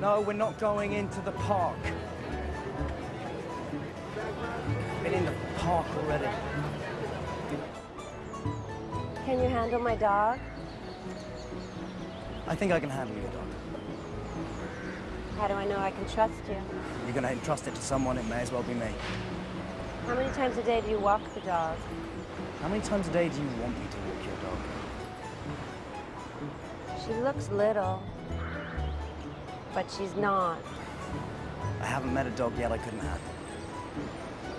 No, we're not going into the park. Been in the park already. Can you handle my dog? I think I can handle your dog. How do I know I can trust you? You're gonna entrust it to someone, it may as well be me. How many times a day do you walk the dog? How many times a day do you want me to walk your dog? She looks little, but she's not. I haven't met a dog yet I couldn't have.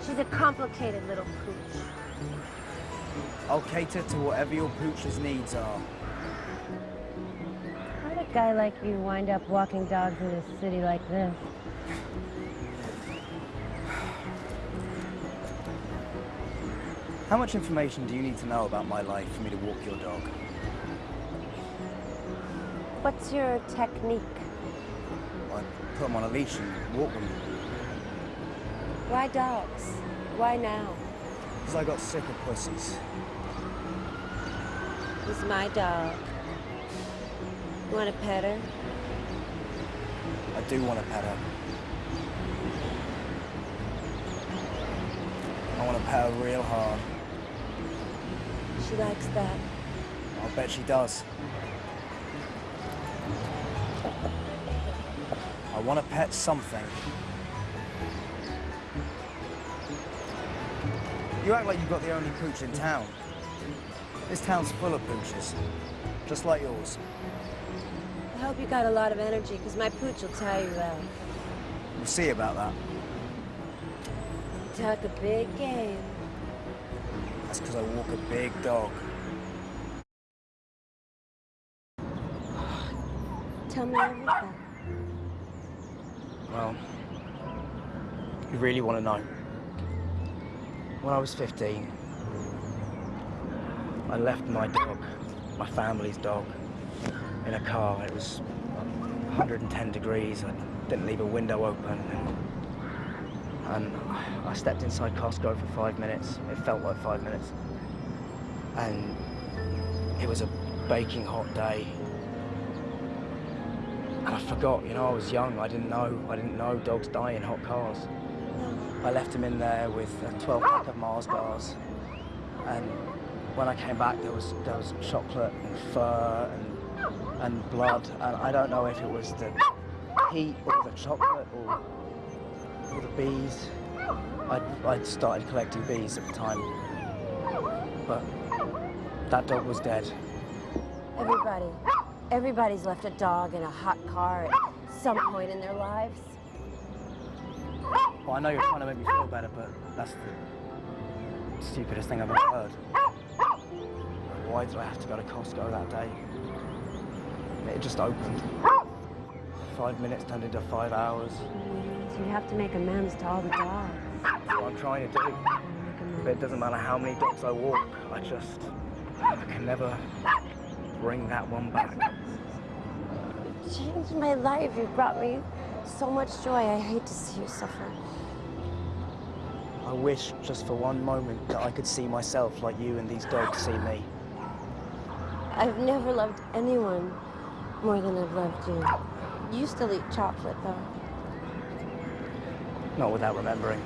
She's a complicated little pooch. I'll cater to whatever your pooch's needs are. How did a guy like you wind up walking dogs in a city like this? How much information do you need to know about my life for me to walk your dog? What's your technique? I put them on a leash and walk them. Why dogs? Why now? Because I got sick of pussies. He's my dog. You want to pet her? I do want to pet her. I want to pet her real hard. She likes that. I'll bet she does. I want to pet something. You act like you've got the only pooch in town. This town's full of pooches, just like yours. I hope you got a lot of energy, because my pooch will tire you out. We'll see about that. Talk a big game. That's because I walk a big dog. Tell me everything. Well, you really want to know. When I was 15, I left my dog, my family's dog, in a car. It was 110 degrees. I didn't leave a window open. And I stepped inside Costco for five minutes. It felt like five minutes. And it was a baking hot day. And I forgot, you know, I was young. I didn't know. I didn't know dogs die in hot cars. I left him in there with a 12 pack of Mars bars. And when I came back, there was there was chocolate and fur and and blood. And I don't know if it was the heat or the chocolate or or the bees. I'd, I'd started collecting bees at the time, but that dog was dead. Everybody, everybody's left a dog in a hot car at some point in their lives. Well, I know you're trying to make me feel better, but that's the stupidest thing I've ever heard. Why did I have to go to Costco that day? It just opened. Five minutes turned into five hours. So you have to make amends to all the dogs. That's what I'm trying to do. But it doesn't matter how many dogs I walk, I just, I can never bring that one back. Changed my life. You brought me so much joy. I hate to see you suffer. I wish just for one moment that I could see myself like you and these dogs see me. I've never loved anyone more than I've loved you. You still eat chocolate, though. Not without remembering.